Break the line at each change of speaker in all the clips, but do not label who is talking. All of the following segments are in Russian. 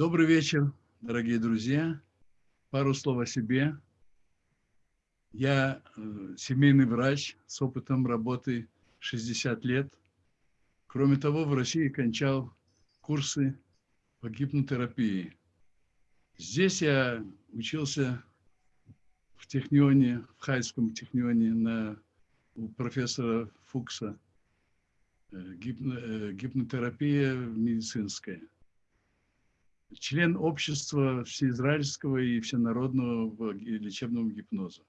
Добрый вечер, дорогие друзья. Пару слов о себе. Я э, семейный врач с опытом работы 60 лет. Кроме того, в России кончал курсы по гипнотерапии. Здесь я учился в технионе, в Хайском технионе на, у профессора Фукса. Э, гипно, э, гипнотерапия медицинская. Член общества всеизраильского и всенародного лечебного гипноза.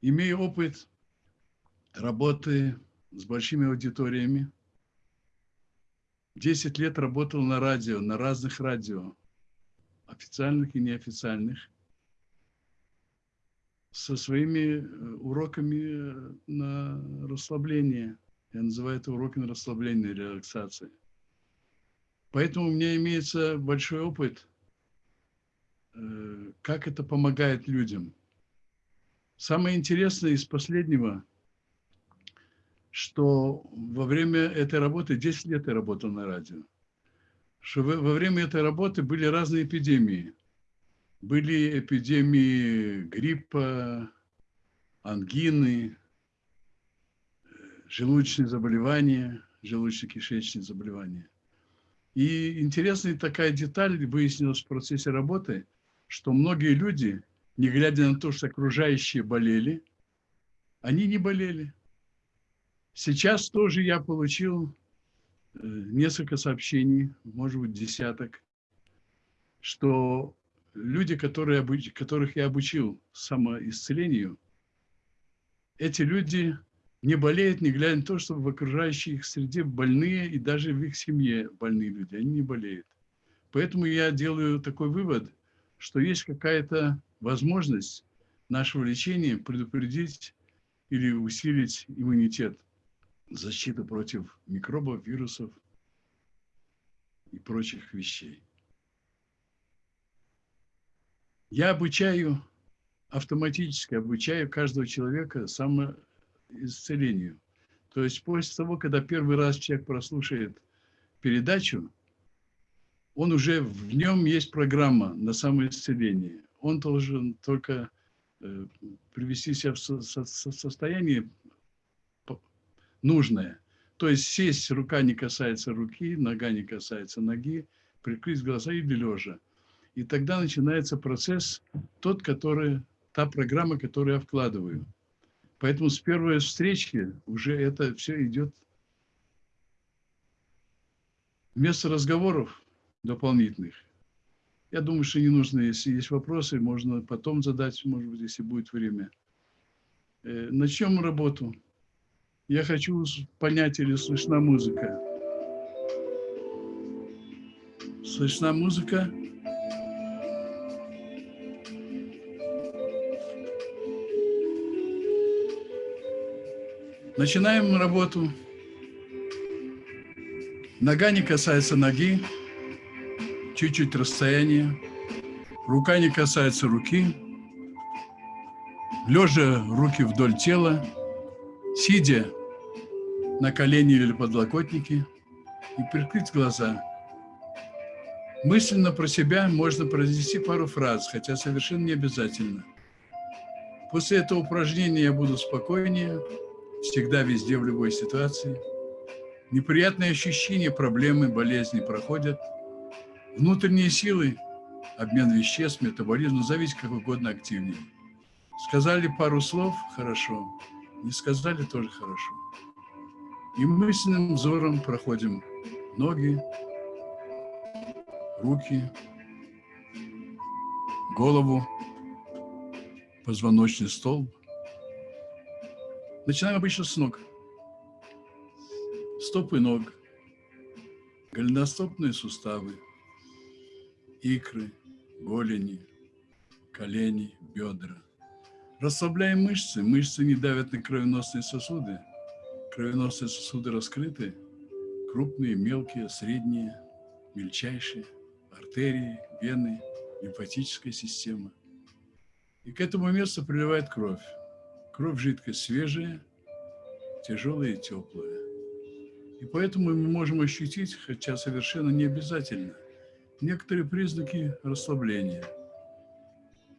Имею опыт работы с большими аудиториями. Десять лет работал на радио, на разных радио, официальных и неофициальных, со своими э, уроками э, на расслабление. Я называю это уроки на расслабление, релаксации. Поэтому у меня имеется большой опыт, э, как это помогает людям – Самое интересное из последнего, что во время этой работы, 10 лет я работал на радио, что во время этой работы были разные эпидемии. Были эпидемии гриппа, ангины, желудочные заболевания, желудочно-кишечные заболевания. И интересная такая деталь выяснилась в процессе работы, что многие люди – не глядя на то, что окружающие болели, они не болели. Сейчас тоже я получил э, несколько сообщений, может быть, десяток, что люди, которые, которых я обучил самоисцелению, эти люди не болеют, не глядя на то, что в окружающей их среде больные, и даже в их семье больные люди, они не болеют. Поэтому я делаю такой вывод, что есть какая-то возможность нашего лечения предупредить или усилить иммунитет, защиту против микробов, вирусов и прочих вещей. Я обучаю, автоматически обучаю каждого человека самоисцелению. То есть после того, когда первый раз человек прослушает передачу, он уже в нем есть программа на самоисцеление он должен только э, привести себя в состояние нужное. То есть сесть, рука не касается руки, нога не касается ноги, прикрыть глаза или лежа. И тогда начинается процесс, тот, который, та программа, которую я вкладываю. Поэтому с первой встречи уже это все идет вместо разговоров дополнительных я думаю, что не нужно, если есть вопросы, можно потом задать, может быть, если будет время. Э, начнем работу. Я хочу понять, или слышна музыка. Слышна музыка? Начинаем работу. Нога не касается ноги чуть-чуть расстояние, рука не касается руки, лежа руки вдоль тела, сидя на колени или подлокотнике и прикрыть глаза. Мысленно про себя можно произнести пару фраз, хотя совершенно не обязательно. После этого упражнения я буду спокойнее, всегда, везде, в любой ситуации. Неприятные ощущения, проблемы, болезни проходят – Внутренние силы, обмен веществ, метаболизм, назовите как угодно активнее. Сказали пару слов – хорошо, не сказали – тоже хорошо. И мысленным взором проходим ноги, руки, голову, позвоночный столб. Начинаем обычно с ног. Стопы ног, голеностопные суставы – икры, голени, колени, бедра. Расслабляем мышцы. Мышцы не давят на кровеносные сосуды. Кровеносные сосуды раскрыты. Крупные, мелкие, средние, мельчайшие. Артерии, вены, лимфатическая система. И к этому месту приливает кровь. Кровь жидкость свежая, тяжелая и теплая. И поэтому мы можем ощутить, хотя совершенно не обязательно, некоторые признаки расслабления.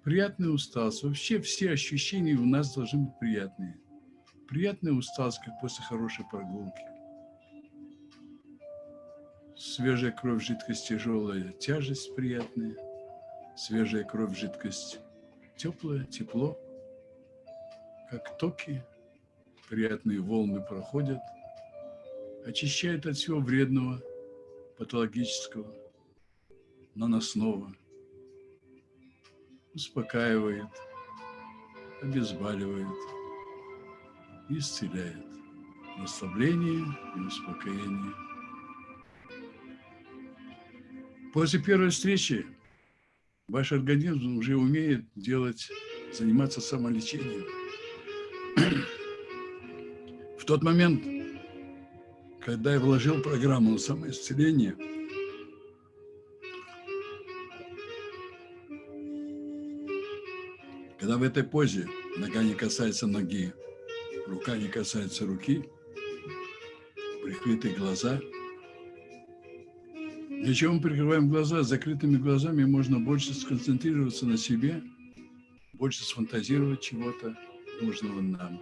Приятная усталость. Вообще все ощущения у нас должны быть приятные. Приятная усталость, как после хорошей прогулки. Свежая кровь, жидкость тяжелая, тяжесть приятная. Свежая кровь, жидкость теплая, тепло. Как токи, приятные волны проходят, очищает от всего вредного, патологического, наносного, успокаивает, обезболивает, исцеляет. Расслабление и успокоение. После первой встречи ваш организм уже умеет делать, заниматься самолечением. В тот момент, когда я вложил программу на самоисцеление, когда в этой позе нога не касается ноги, рука не касается руки, прикрытые глаза. Для чего мы прикрываем глаза? С закрытыми глазами можно больше сконцентрироваться на себе, больше сфантазировать чего-то нужного нам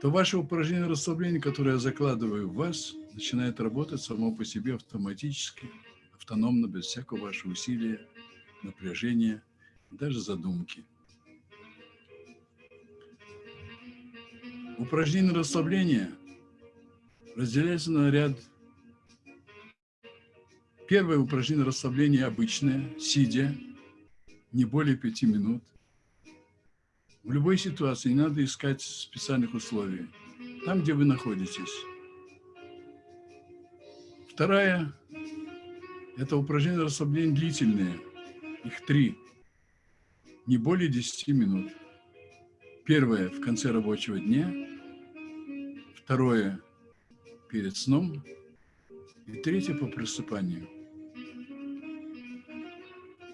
то ваше упражнение расслабления, которое я закладываю в вас, начинает работать само по себе автоматически, автономно, без всякого вашего усилия, напряжения, даже задумки. Упражнение расслабления разделяется на ряд. Первое упражнение расслабления обычное, сидя, не более пяти минут – в любой ситуации не надо искать специальных условий. Там, где вы находитесь. Вторая – это упражнения расслабления длительные. Их три. Не более 10 минут. Первое – в конце рабочего дня. Второе – перед сном. И третье – по просыпанию.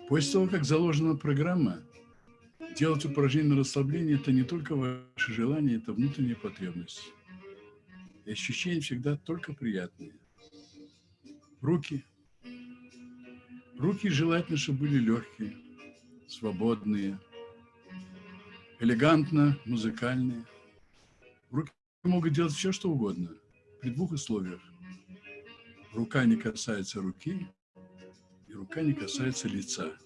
После того, как заложена программа, Делать упражнение на расслабление – это не только ваше желание, это внутренняя потребность. И ощущения всегда только приятные. Руки. Руки желательно, чтобы были легкие, свободные, элегантно, музыкальные. Руки могут делать все, что угодно, при двух условиях. Рука не касается руки, и рука не касается лица.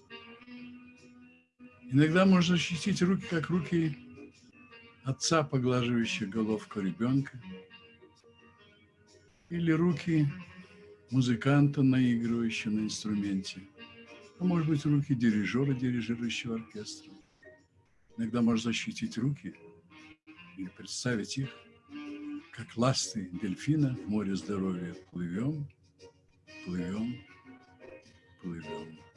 Иногда можно ощутить руки, как руки отца, поглаживающих головку ребенка, или руки музыканта, наигрывающего на инструменте, а может быть руки дирижера, дирижирующего оркестром. Иногда можно ощутить руки или представить их, как ласты дельфина в море здоровья. Плывем, плывем, плывем.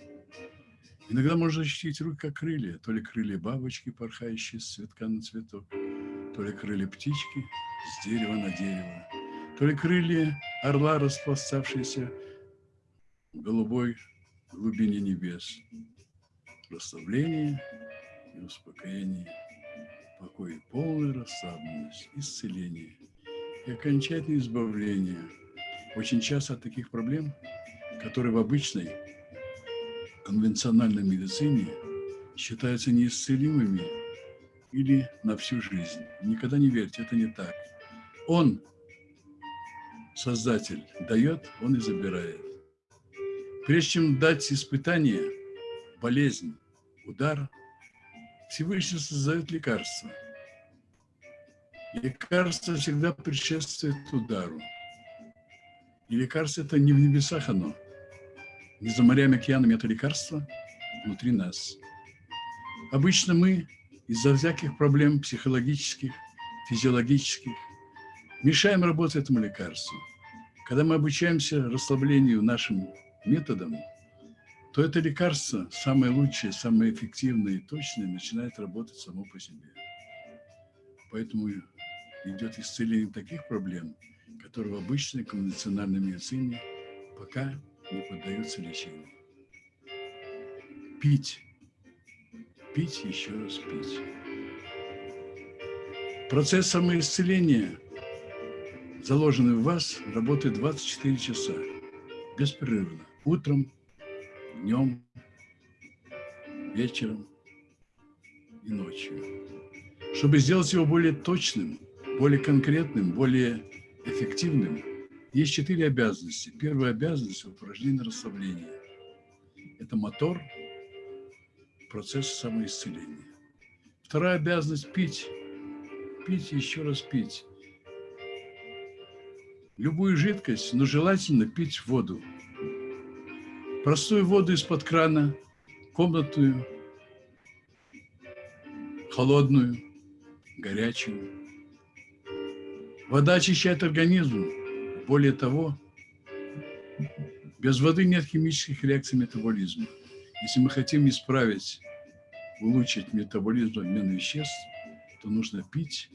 Иногда можно ощутить руки как крылья, то ли крылья бабочки, порхающие с цветка на цветок, то ли крылья птички с дерева на дерево, то ли крылья орла, распластавшиеся в голубой глубине небес. Расслабление и успокоение, покой и полная расслабленность, исцеление и окончательное избавление. Очень часто от таких проблем, которые в обычной конвенциональной медицине считаются неисцелимыми или на всю жизнь. Никогда не верьте, это не так. Он, Создатель, дает, Он и забирает. Прежде чем дать испытание, болезнь, удар, Всевышний создает лекарство. Лекарство всегда предшествует удару. И лекарство это не в небесах оно, за морями, океанами это лекарство внутри нас. Обычно мы из-за всяких проблем психологических, физиологических мешаем работать этому лекарству. Когда мы обучаемся расслаблению нашим методом, то это лекарство, самое лучшее, самое эффективное и точное, начинает работать само по себе. Поэтому идет исцеление таких проблем, которые в обычной конвенциональной медицине пока не поддаются лечению. Пить. Пить, еще раз пить. Процесс самоисцеления заложенный в вас, работает 24 часа, беспрерывно. Утром, днем, вечером и ночью. Чтобы сделать его более точным, более конкретным, более эффективным, есть четыре обязанности. Первая обязанность – упражнение расслабления. Это мотор процесса самоисцеления. Вторая обязанность – пить. Пить и еще раз пить. Любую жидкость, но желательно пить воду. Простую воду из-под крана, комнатную, холодную, горячую. Вода очищает организм. Более того, без воды нет химических реакций метаболизма. Если мы хотим исправить, улучшить метаболизм обмена веществ, то нужно пить,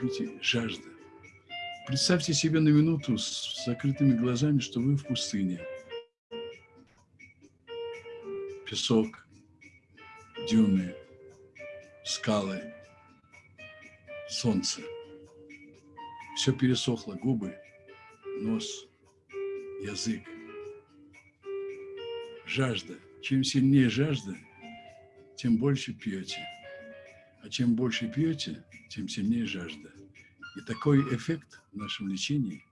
пить жажда. Представьте себе на минуту с закрытыми глазами, что вы в пустыне. Песок, дюны, скалы, солнце. Все пересохло, губы, нос, язык. Жажда. Чем сильнее жажда, тем больше пьете. А чем больше пьете, тем сильнее жажда. И такой эффект в нашем лечении.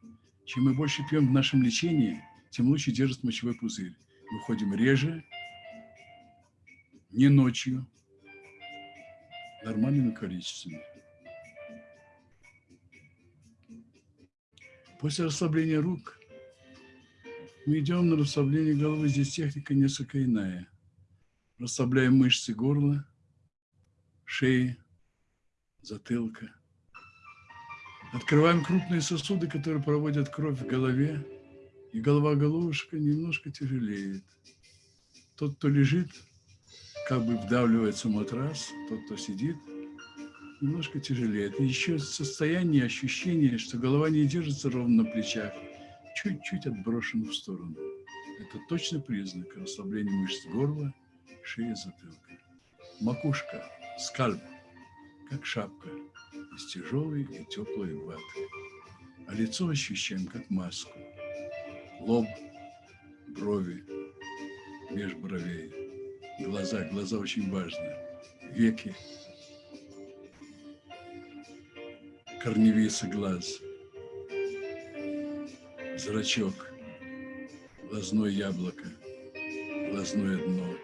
Чем мы больше пьем в нашем лечении, тем лучше держит мочевой пузырь. Мы ходим реже, не ночью, нормальными количествами. После расслабления рук мы идем на расслабление головы. Здесь техника несколько иная. Расслабляем мышцы горла, шеи, затылка. Открываем крупные сосуды, которые проводят кровь в голове, и голова-головушка немножко тяжелеет. Тот, кто лежит, как бы вдавливается в матрас, тот, кто сидит, немножко тяжелеет. И еще состояние, ощущение, что голова не держится ровно на плечах, чуть-чуть отброшена в сторону. Это точно признак расслабления мышц горла, шеи, затылка. Макушка, скальп, как шапка, из тяжелой и теплой ваты. А лицо ощущаем как маску. Лоб, брови, меж бровей, глаза, глаза очень важны, веки, корневица глаз, зрачок, глазное яблоко, глазное дно.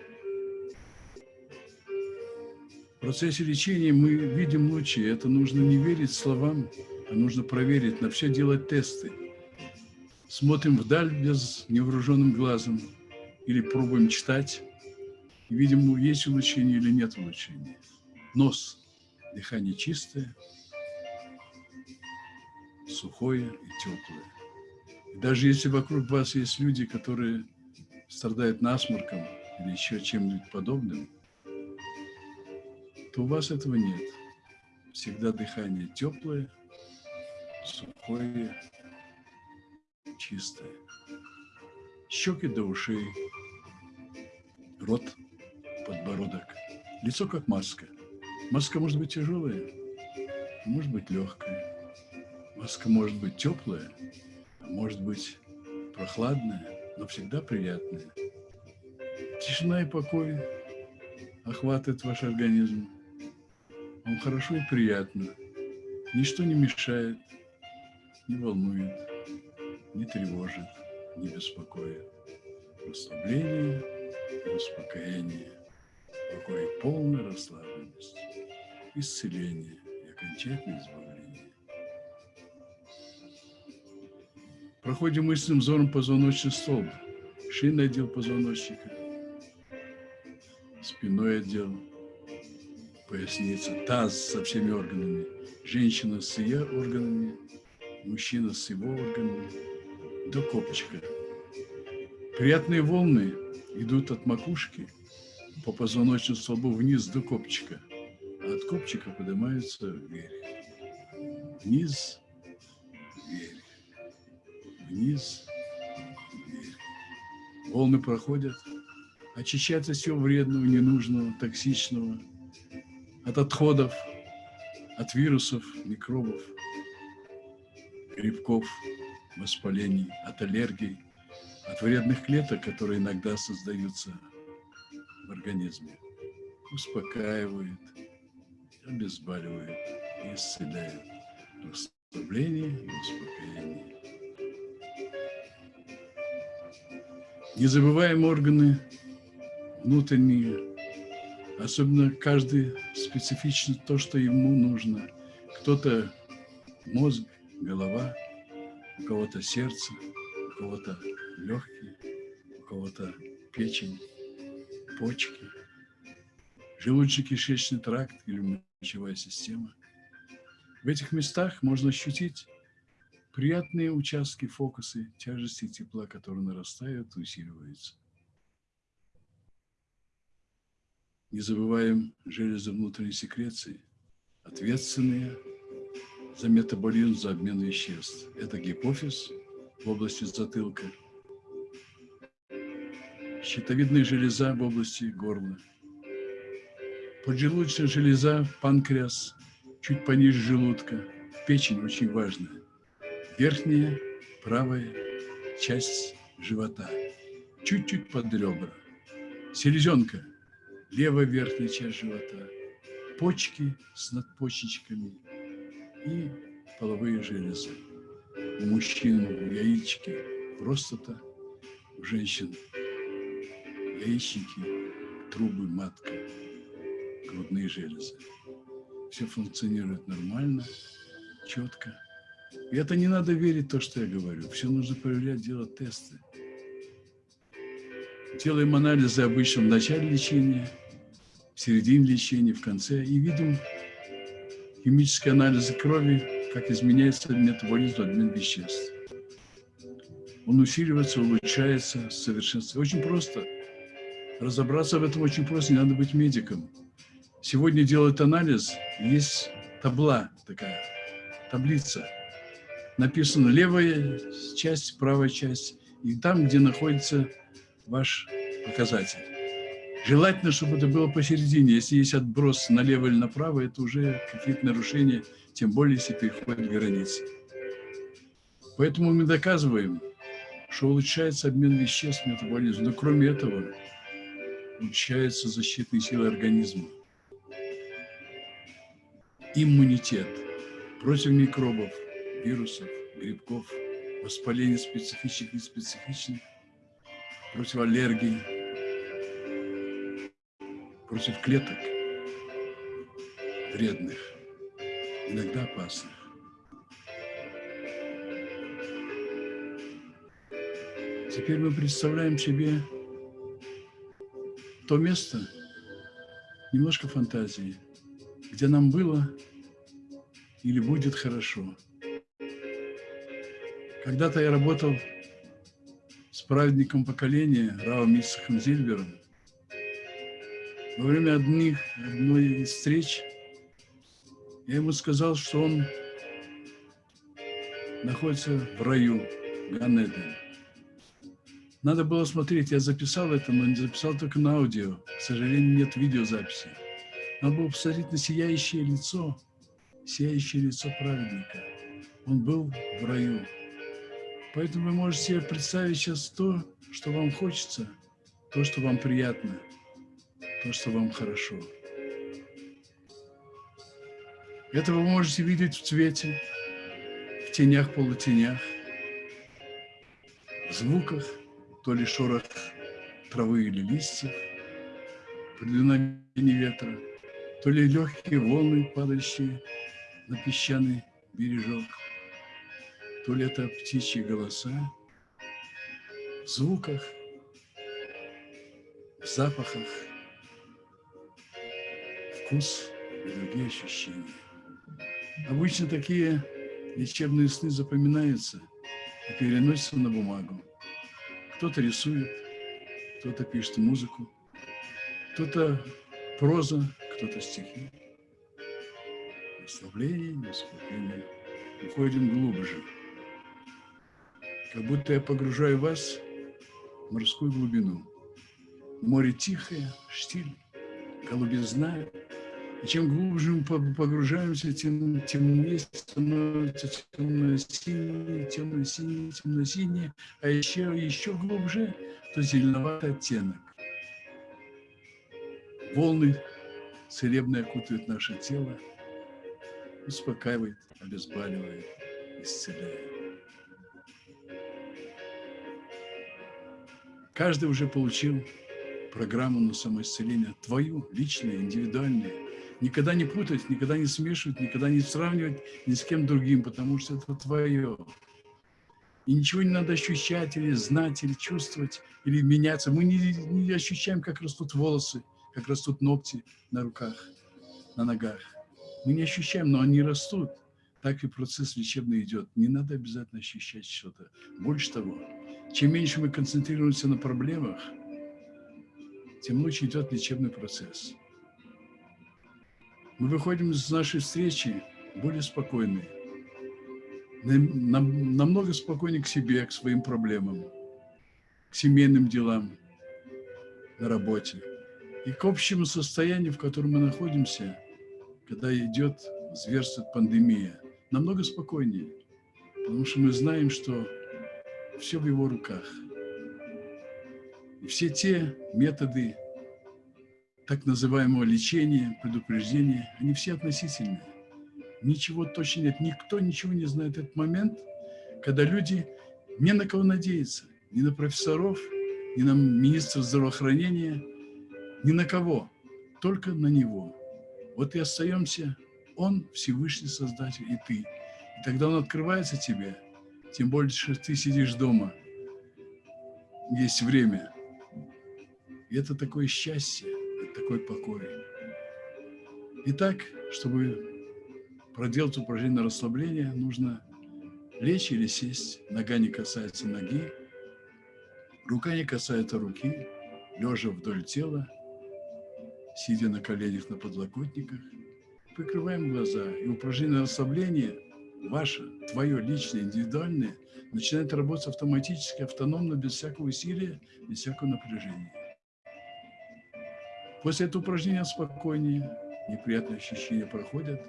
В процессе лечения мы видим лучи. Это нужно не верить словам, а нужно проверить, на все делать тесты. Смотрим вдаль без невооруженным глазом или пробуем читать и видим, есть улучшение или нет улучшения. Нос, дыхание чистое, сухое и теплое. И даже если вокруг вас есть люди, которые страдают насморком или еще чем-нибудь подобным, то у вас этого нет. Всегда дыхание теплое, сухое, чистое. Щеки до ушей, рот, подбородок, лицо как маска. Маска может быть тяжелая, может быть легкая. Маска может быть теплая, а может быть прохладная, но всегда приятная. Тишина и покой охватывает ваш организм. Вам хорошо и приятно. Ничто не мешает, не волнует, не тревожит, не беспокоит. Расслабление и успокоение, покой и полная расслабленность, исцеление и окончательное избавление. Проходим мысленным взором позвоночный столб, шинный отдел позвоночника, спиной отдел, поясница, таз со всеми органами, женщина с ее органами, мужчина с его органами, до копчика. Приятные волны идут от макушки по позвоночному столбу вниз до копчика, а от копчика поднимаются вверх. Вниз, вниз, вверх. Волны проходят, очищается все вредного, ненужного, токсичного, от отходов, от вирусов, микробов. грибков, воспалений, от аллергий, от вредных клеток, которые иногда создаются в организме. Успокаивает, обезболивает и исцеляет. Расслабление и успокоение. Не забываем органы внутренние, особенно каждый специфично то, что ему нужно. Кто-то мозг, голова, у кого-то сердце, у кого-то легкие, у кого-то печень, почки, желудочно-кишечный тракт или мочевая система. В этих местах можно ощутить приятные участки, фокусы тяжести тепла, которые нарастают усиливаются. Не забываем железы внутренней секреции, ответственные за метаболизм, за обмен веществ. Это гипофиз в области затылка, щитовидная железа в области горла, поджелудочная железа, панкреас, чуть пониже желудка, печень очень важная, верхняя правая часть живота, чуть-чуть под ребра, селезенка, левая верхняя часть живота, почки с надпочечками – и половые железы. У мужчин яички, простата, у женщин яичники, трубы, матка, грудные железы. Все функционирует нормально, четко. И это не надо верить то, что я говорю. Все нужно проверять, делать тесты. Делаем анализы обычно в начале лечения, в середине лечения, в конце. И видим химические анализы крови, как изменяется метаболизм, обмен веществ. Он усиливается, улучшается, совершенствуется. Очень просто. Разобраться в этом очень просто, не надо быть медиком. Сегодня делают анализ, есть табла такая, таблица. Написано левая часть, правая часть, и там, где находится ваш показатель. Желательно, чтобы это было посередине. Если есть отброс налево или направо, это уже какие-то нарушения, тем более, если переходят границы. Поэтому мы доказываем, что улучшается обмен веществ, метаболизм. Но кроме этого, улучшаются защитные силы организма. Иммунитет против микробов, вирусов, грибков, воспаления специфичных и неспецифичных, против аллергий, против клеток вредных, иногда опасных. Теперь мы представляем себе то место, немножко фантазии, где нам было или будет хорошо. Когда-то я работал с праведником поколения Равом Исахом Зильбером, во время одних, одной из встреч я ему сказал, что он находится в раю, Ганеден. Надо было смотреть, я записал это, но не записал только на аудио. К сожалению, нет видеозаписи. Надо было посмотреть на сияющее лицо, сияющее лицо праведника. Он был в раю. Поэтому вы можете себе представить сейчас то, что вам хочется, то, что вам приятно – то, что вам хорошо. Это вы можете видеть в цвете, в тенях, полутенях, в звуках, то ли шорох травы или листьев, при дуновении ветра, то ли легкие волны, падающие на песчаный бережок, то ли это птичьи голоса, в звуках, в запахах, вкус и другие ощущения. Обычно такие лечебные сны запоминаются и переносятся на бумагу. Кто-то рисует, кто-то пишет музыку, кто-то проза, кто-то стихи. Расслабление, успокоение. Уходим глубже. Как будто я погружаю вас в морскую глубину. Море тихое, штиль, голубизна, И чем глубже мы погружаемся, тем темнее становится темно-синее, темно-синее, темно-синее, а еще, еще глубже, то зеленоватый оттенок. Волны целебные окутывают наше тело, успокаивает, обезболивает, исцеляет. Каждый уже получил программу на самоисцеление, твою, личную, индивидуальную. Никогда не путать, никогда не смешивать, никогда не сравнивать ни с кем другим, потому что это твое. И ничего не надо ощущать, или знать, или чувствовать, или меняться. Мы не, не ощущаем, как растут волосы, как растут ногти на руках, на ногах. Мы не ощущаем, но они растут. Так и процесс лечебный идет. Не надо обязательно ощущать что-то. Больше того, чем меньше мы концентрируемся на проблемах, тем лучше идет лечебный процесс. Мы выходим из нашей встречи более спокойные, намного спокойнее к себе, к своим проблемам, к семейным делам, на работе и к общему состоянию, в котором мы находимся, когда идет, зверствует пандемия, намного спокойнее, потому что мы знаем, что все в его руках. И все те методы так называемого лечения, предупреждения, они все относительные. Ничего точно нет, никто ничего не знает этот момент, когда люди не на кого надеются, ни на профессоров, ни на министра здравоохранения, ни на кого, только на него. Вот и остаемся, он Всевышний Создатель, и ты. И тогда он открывается тебе, тем больше ты сидишь дома, есть время. И это такое счастье, это такой покой. Итак, чтобы проделать упражнение на расслабление, нужно лечь или сесть. Нога не касается ноги, рука не касается руки, лежа вдоль тела, сидя на коленях на подлокотниках. Прикрываем глаза. И упражнение на расслабление – ваше, твое личное, индивидуальное, начинает работать автоматически, автономно, без всякого усилия, без всякого напряжения. После этого упражнения спокойнее, неприятные ощущения проходят.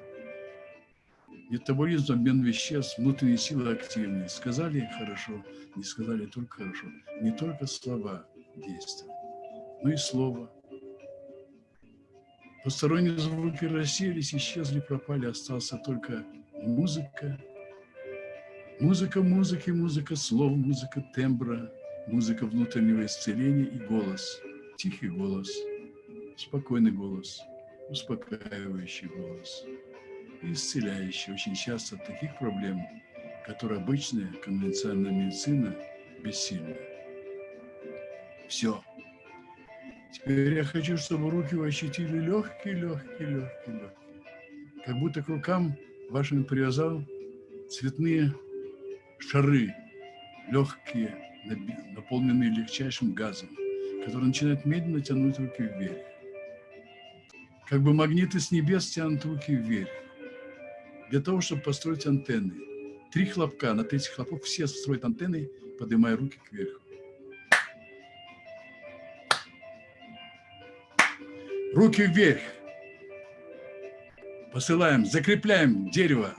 Метаболизм, обмен веществ, внутренние силы активные. Сказали хорошо, не сказали только хорошо. Не только слова действуют, но и слово. Посторонние звуки рассеялись, исчезли, пропали, остался только музыка, музыка музыки, музыка слов, музыка тембра, музыка внутреннего исцеления и голос, тихий голос, спокойный голос, успокаивающий голос, исцеляющий очень часто от таких проблем, которые обычная конвенциональная медицина бессильна. Все. Теперь я хочу, чтобы руки вы ощутили легкие, легкие, легкие, легкие. Как будто к рукам вашим привязал цветные шары, легкие, наполненные легчайшим газом, который начинает медленно тянуть руки вверх. Как бы магниты с небес тянут руки вверх. Для того, чтобы построить антенны. Три хлопка, на третий хлопок все строят антенны, поднимая руки кверху. Руки вверх посылаем, закрепляем дерево,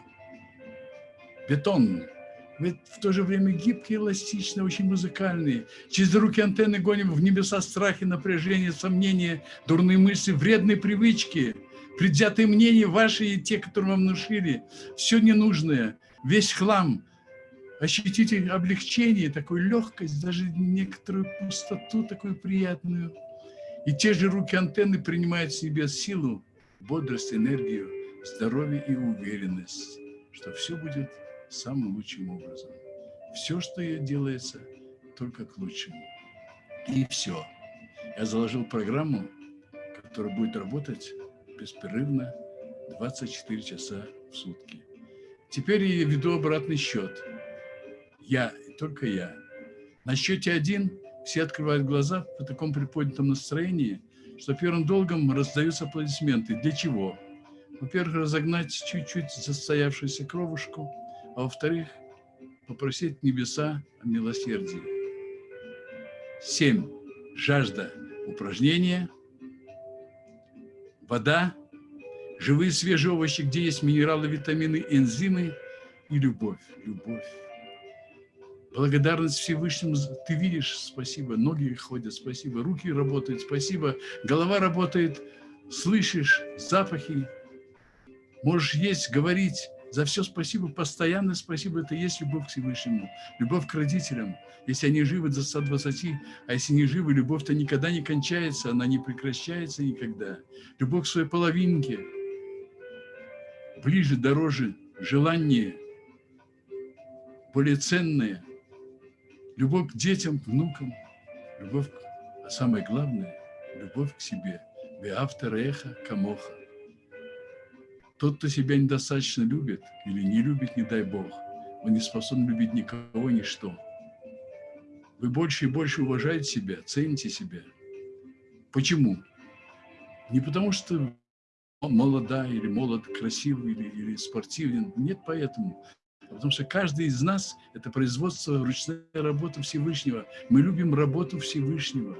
бетон, ведь в то же время гибкий, эластичный, очень музыкальный. Через руки антенны гоним в небеса страхи, напряжение, сомнения, дурные мысли, вредные привычки, предвзятые мнения ваши и те, которые вам внушили. Все ненужное, весь хлам. Ощутите облегчение, такую легкость, даже некоторую пустоту такую приятную. И те же руки антенны принимают в себе силу, бодрость, энергию, здоровье и уверенность, что все будет самым лучшим образом. Все, что делается, только к лучшему. И все. Я заложил программу, которая будет работать беспрерывно 24 часа в сутки. Теперь я веду обратный счет. Я, только я. На счете один все открывают глаза в таком приподнятом настроении, что первым долгом раздаются аплодисменты. Для чего? Во-первых, разогнать чуть-чуть застоявшуюся кровушку, а во-вторых, попросить небеса о милосердии. Семь. Жажда упражнения, вода, живые свежие овощи, где есть минералы, витамины, энзимы и любовь. Любовь. Благодарность Всевышнему. Ты видишь, спасибо. Ноги ходят, спасибо. Руки работают, спасибо. Голова работает. Слышишь запахи. Можешь есть, говорить. За все спасибо, постоянно спасибо. Это есть любовь к Всевышнему. Любовь к родителям. Если они живы до 120, а если не живы, любовь-то никогда не кончается, она не прекращается никогда. Любовь к своей половинке. Ближе, дороже, желание, более ценное. Любовь к детям, внукам. Любовь, а самое главное, любовь к себе. Веавтареха камоха. Тот, кто себя недостаточно любит или не любит, не дай Бог, он не способен любить никого, ничто. Вы больше и больше уважаете себя, цените себя. Почему? Не потому, что молода или молод, красивый или, или спортивен. Нет поэтому. Потому что каждый из нас – это производство, ручная работа Всевышнего. Мы любим работу Всевышнего.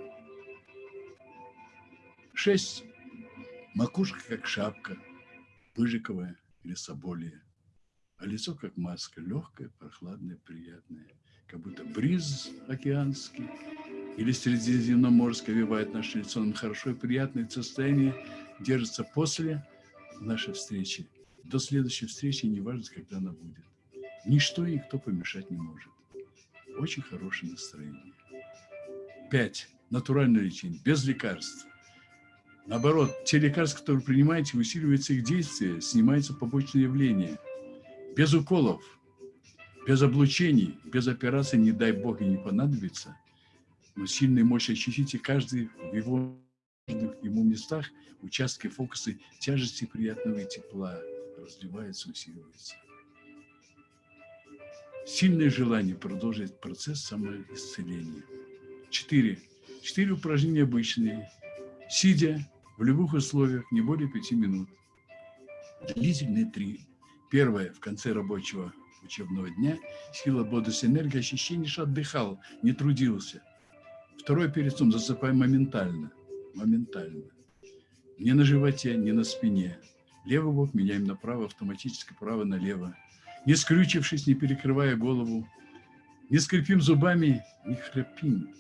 Шесть. Макушка как шапка – пыжиковое или соболие, а лицо как маска, легкое, прохладное, приятное, как будто бриз океанский или средиземноморское вивает наше лицо, нам хорошо и приятное состояние держится после нашей встречи. До следующей встречи, неважно, когда она будет. Ничто и никто помешать не может. Очень хорошее настроение. Пять. Натуральное лечение, без лекарств. Наоборот, те лекарства, которые принимаете, усиливается их действие, снимаются побочные явления. Без уколов, без облучений, без операции, не дай бог, и не понадобится. Но сильной мощь ощутите каждый в его ему местах, участки фокусы тяжести приятного и тепла разливается, усиливается. Сильное желание продолжить процесс самоисцеления. Четыре. Четыре упражнения обычные. Сидя, в любых условиях не более пяти минут. Длительные три. Первое, в конце рабочего учебного дня, сила, бодрость, энергия, ощущение, что отдыхал, не трудился. Второе, перед сном засыпаем моментально, моментально. Не на животе, не на спине. Левый бок меняем направо, автоматически право налево. Не скрючившись, не перекрывая голову. Не скрипим зубами, не храпим.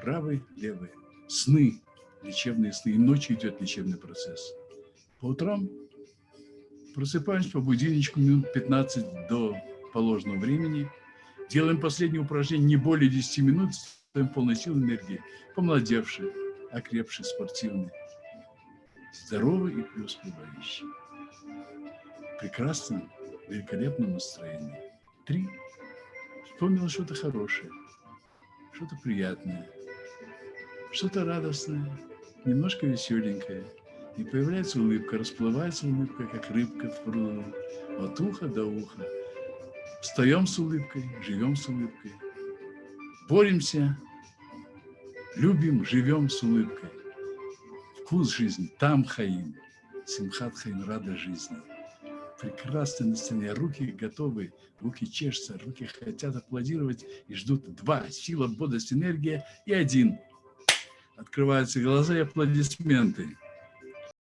Правый, левый. Сны лечебные сны, и ночью идет лечебный процесс. По утрам просыпаемся по будильничку минут 15 до положенного времени, делаем последнее упражнение не более 10 минут, ставим полной силы энергии, помолодевший, окрепший, спортивный, здоровый и преуспевающий. Прекрасном, великолепном настроении. Три. Вспомнил что-то хорошее, что-то приятное, что-то радостное, немножко веселенькое. И появляется улыбка, расплывается улыбка, как рыбка в пруду, от уха до уха. Встаем с улыбкой, живем с улыбкой. Боремся, любим, живем с улыбкой. Вкус жизни, там хаим, симхат хаим, рада жизни. Прекрасное настроение, руки готовы, руки чешутся, руки хотят аплодировать и ждут два, сила, бодрость, энергия и один – Открываются глаза и аплодисменты.